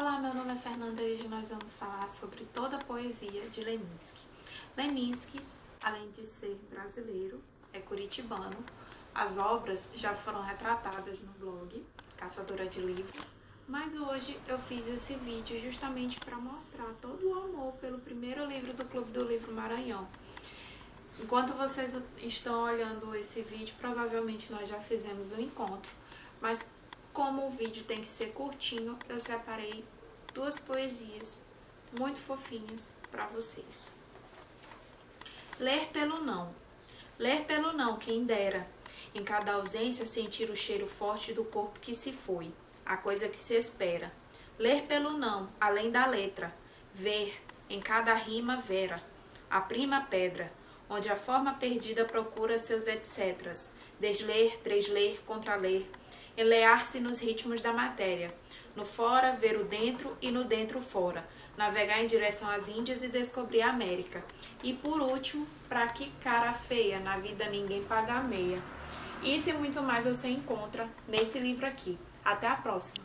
Olá, meu nome é Fernanda e hoje nós vamos falar sobre toda a poesia de Leminski. Leminski, além de ser brasileiro, é curitibano. As obras já foram retratadas no blog Caçadora de Livros, mas hoje eu fiz esse vídeo justamente para mostrar todo o amor pelo primeiro livro do Clube do Livro Maranhão. Enquanto vocês estão olhando esse vídeo, provavelmente nós já fizemos um encontro, mas como o vídeo tem que ser curtinho, eu separei duas poesias muito fofinhas para vocês. Ler pelo não. Ler pelo não, quem dera. Em cada ausência sentir o cheiro forte do corpo que se foi, a coisa que se espera. Ler pelo não, além da letra. Ver, em cada rima vera. A prima pedra, onde a forma perdida procura seus etcéteras. Desler, tresler, contraler, enlear-se nos ritmos da matéria, no fora ver o dentro e no dentro fora, navegar em direção às Índias e descobrir a América. E por último, para que cara feia, na vida ninguém paga meia. Isso e muito mais você encontra nesse livro aqui. Até a próxima!